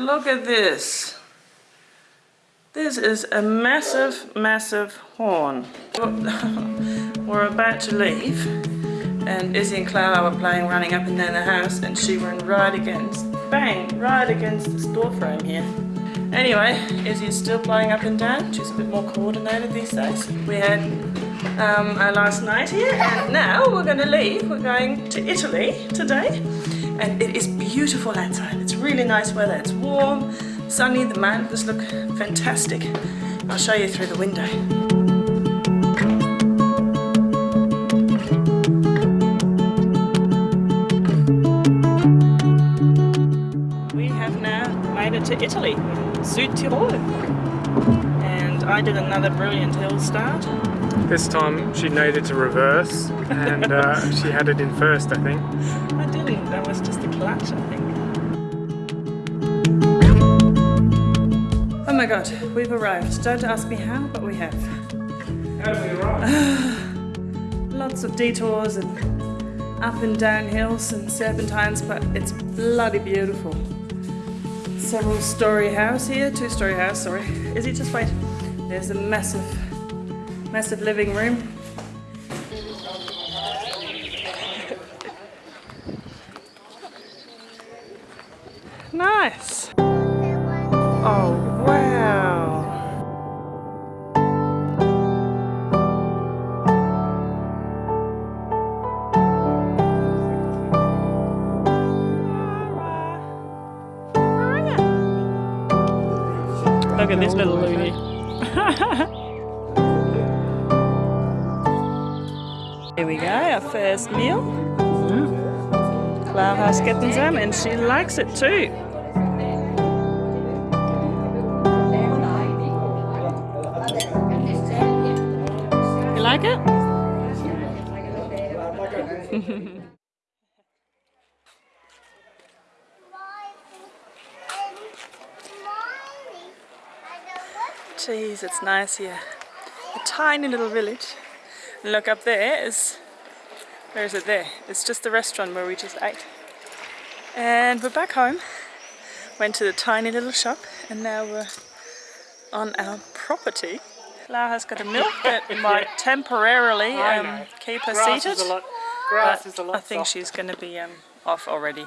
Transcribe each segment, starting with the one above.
look at this. This is a massive, massive horn. We're about to leave and Izzy and Clara were playing running up and down the house and she ran right against, bang, right against this door frame here. Anyway, Izzy's still playing up and down. She's a bit more coordinated these days. We had um, our last night here and now we're going to leave. We're going to Italy today and it is beautiful outside. It's really nice weather. It's warm, sunny, the mountains look fantastic. I'll show you through the window. We have now made it to Italy, Südtirol. And I did another brilliant hill start. This time she needed to reverse and uh, she had it in first, I think. That was just a clutch, I think. Oh my god, we've arrived. Don't ask me how, but we have. How did we arrive? Lots of detours and up and down hills and serpentines, but it's bloody beautiful. Several story house here, two story house, sorry. Is it just wait? There's a massive, massive living room. Nice. Oh, wow. Look at this little loony. Here we go, our first meal. Clara's getting some and she likes it too. Like it? Jeez, it's nice here. A tiny little village. And look up there is, where is it there? It's just the restaurant where we just ate. And we're back home. Went to the tiny little shop and now we're on our property. Laura's got a milk that might temporarily um, keep her Grass seated. is a lot, grass But is a lot I think softer. she's going to be um, off already.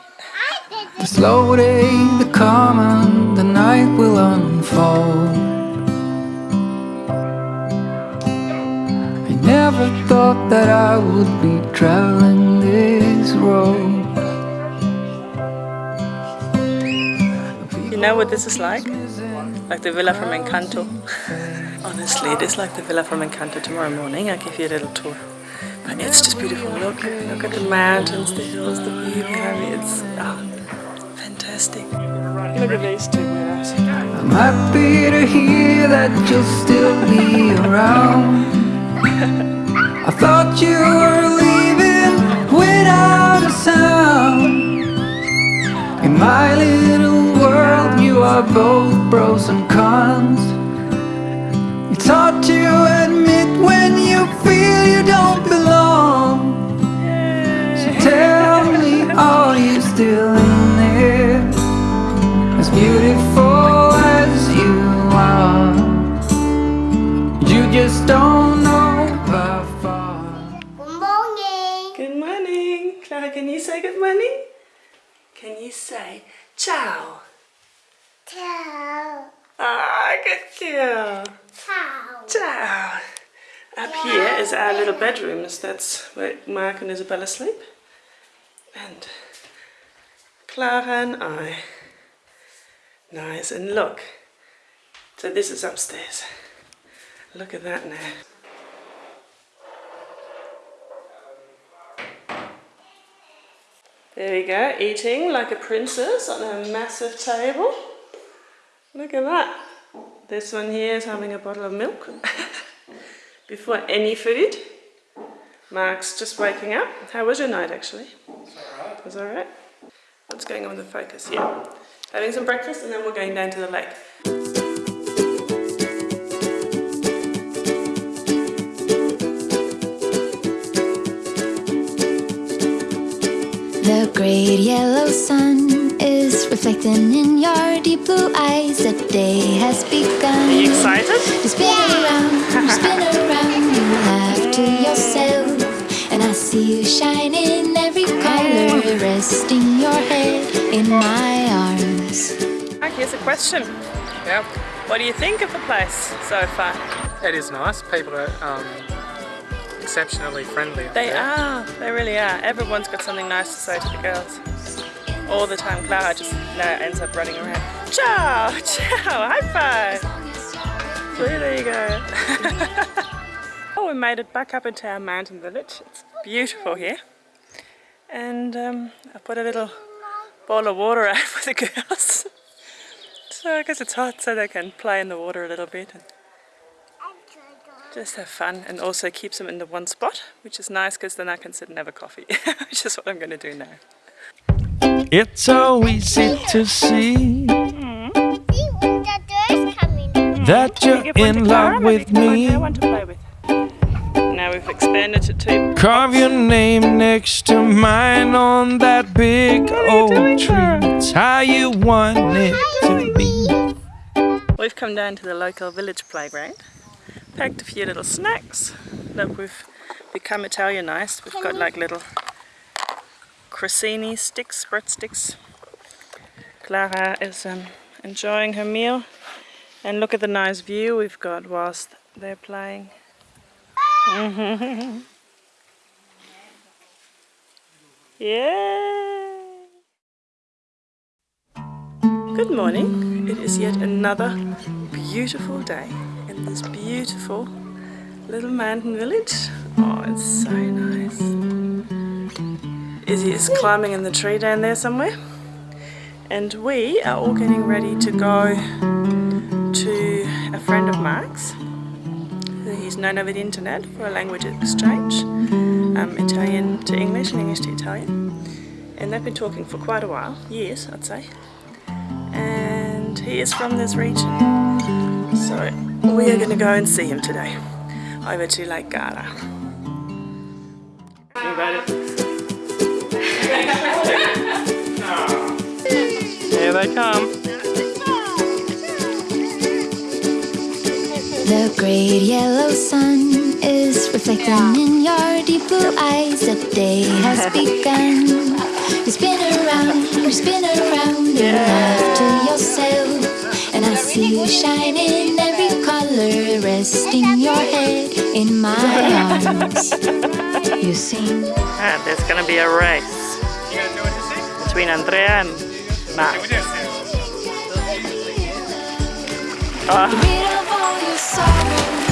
The slow day, the calm and the night will unfold I never thought that I would be traveling this road You know what this is like? Like the villa from Encanto. Honestly, it is like the villa from Encanto tomorrow morning. I'll give you a little tour. But it's just beautiful. Look, look at the mountains, the hills, the view behind. It's oh, fantastic. Look at these two windows. I'm happy to hear that you'll still be around I thought you were leaving without a sound In my little world you are both pros and cons It's hard to admit when you feel you don't belong So tell me, are you still in there? As beautiful as you are You just don't know how far Good morning. Good morning. Clara, can you say good morning? Can you say ciao? Ciao. Ah, good girl. Up here is our little bedrooms. That's where Mark and Isabella sleep. And Clara and I. Nice. And look. So this is upstairs. Look at that now. There we go, eating like a princess on a massive table. Look at that. This one here is having a bottle of milk before any food. Mark's just waking up. How was your night actually? It was alright. What's going on with the focus? Yeah. Having some breakfast and then we're going down to the lake. The great yellow sun is reflecting reflecting in your deep blue eyes. The day has begun. Are begun. you excited? You spin around, you spin around, you laugh to yourself. And I see you shine in every color, resting your head in my arms. Mark, here's a question. Yep. What do you think of the place so far? It is nice. People are um, exceptionally friendly. They there. are, they really are. Everyone's got something nice to say to the girls. All the time, Clara just now ends up running around. Ciao, ciao, high five. So there you go. oh, we made it back up into our mountain village. It's beautiful here. And um, I put a little bowl of water out for the girls. so I guess it's hot so they can play in the water a little bit. And just have fun and also keeps them in the one spot, which is nice because then I can sit and have a coffee, which is what I'm going to do now. It's so easy to see See when the door's coming. that you're Give one to in love with give one to me. her, one to play with. Now we've expanded to. Carve your name next to mine on that big are you oak doing, tree. Clara? It's how you want it to be. We've come down to the local village playground, packed a few little snacks. Look, we've become Italianized. We've got like little crostini sticks, breadsticks. Clara is um, enjoying her meal. And look at the nice view we've got whilst they're playing. yeah. Good morning. It is yet another beautiful day in this beautiful little mountain village. Oh, it's so nice. Izzy is climbing in the tree down there somewhere. And we are all getting ready to go to a friend of Mark's he's known over the internet for a language exchange, um, Italian to English and English to Italian. And they've been talking for quite a while, years I'd say and he is from this region. So we are going to go and see him today over to Lake Garda. Here they come. The great yellow sun is reflecting in your deep blue eyes. The day has begun. You spin around, you spin around, you laugh to yourself. And I see you shine in every color, resting your head in my arms. You sing. And there's going to be a race between Andrea and Mark. Uh. Get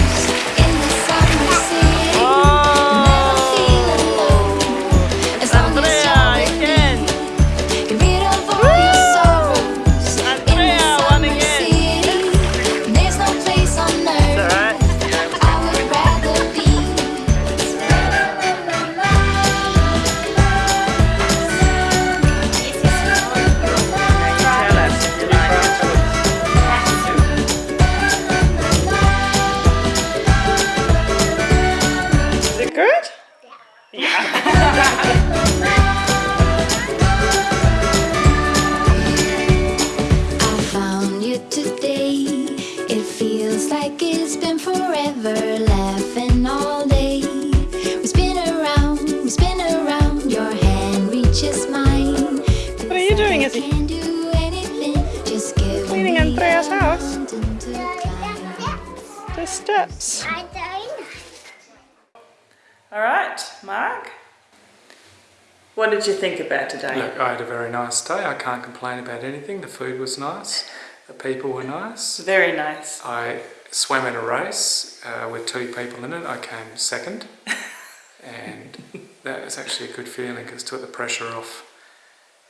Andrea's house. mountain to climb. The steps. Alright, Mark. What did you think about today? Look, I had a very nice day. I can't complain about anything. The food was nice. The people were nice. Very nice. I swam in a race uh, with two people in it. I came second. and that was actually a good feeling because it took the pressure off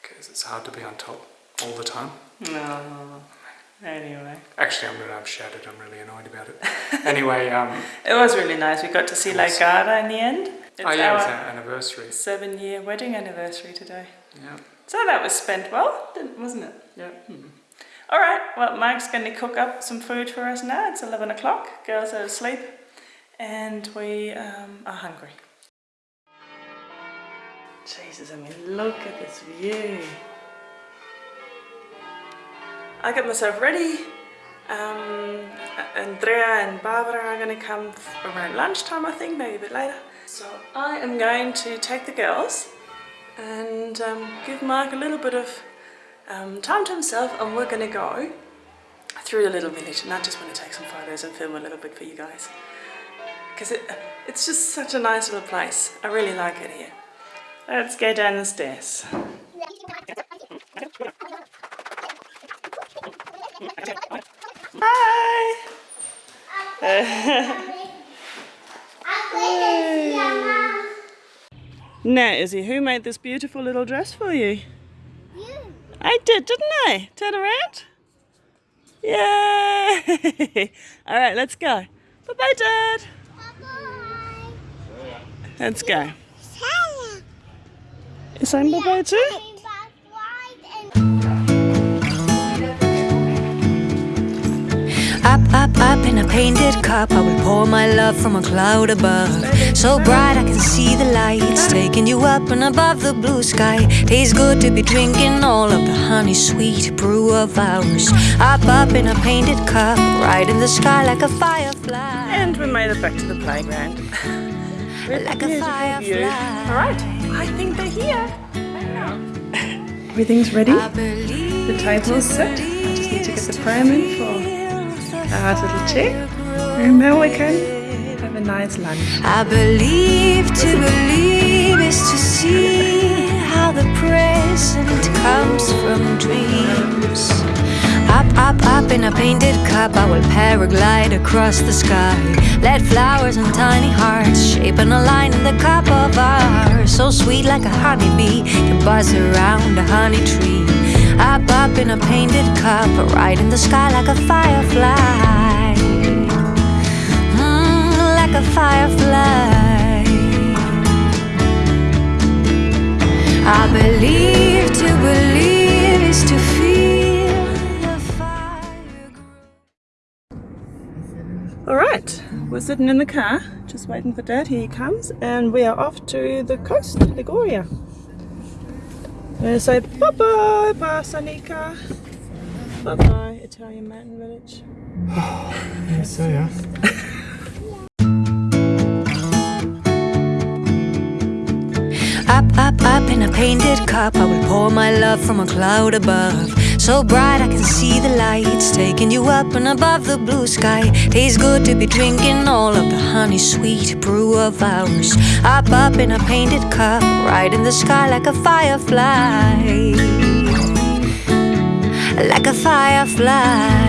because it's hard to be on top all the time. No. Anyway. Actually, I'm, I'm shattered. I'm really annoyed about it. Anyway, um, It was really nice. We got to see Lake Garda in the end. It's oh yeah, it was our anniversary. seven year wedding anniversary today. Yeah. So that was spent well, wasn't it? Yeah. All right, well, Mike's going to cook up some food for us now. It's 11 o'clock, girls are asleep, and we um, are hungry. Jesus, I mean, look at this view. I get myself ready. Um, Andrea and Barbara are going to come around lunchtime, I think, maybe a bit later. So I am going to take the girls and um, give Mark a little bit of um, time to himself and we're going to go through the little village and I just want to take some photos and film a little bit for you guys because it, it's just such a nice little place. I really like it here. Let's go down the stairs. Hi! Now, Izzy, who made this beautiful little dress for you? You. I did, didn't I? Turn around. Yay! All right, let's go. Bye-bye, Dad. Bye-bye. Let's go. Saying bye-bye too? Up, up, up in a painted cup, I will pour my love from a cloud above. So bright I can see the lights, taking you up and above the blue sky. Tastes good to be drinking all of the honey sweet brew of ours. Up, up in a painted cup, right in the sky like a firefly. And we made it back to the playground. With Like a beautiful view. firefly. All right, I think they're here. Everything's ready. I believe The table's set. I just need to get the pram in for our little chair. And we can have a nice lunch. I believe to believe is to see how the present comes from dreams. Up, up, up in a painted cup, I will paraglide across the sky. Let flowers and tiny hearts shape an a line in the cup of ours. So sweet like a honeybee can buzz around a honey tree. Up, up in a painted cup, right in the sky like a firefly. Mm, like a firefly. I believe to believe is to feel the fire. All right, we're sitting in the car, just waiting for Dad. Here he comes, and we are off to the coast, Liguria. We're gonna say bye bye, Barsanica. Bye bye, Italian Mountain Village. Yes, so yeah. Up, up, up in a painted cup, I will pour my love from a cloud above. So bright I can see the lights, taking you up and above the blue sky. Tastes good to be drinking all of the honey sweet brew of ours. Up, up in a painted cup, right in the sky like a firefly. Like a firefly.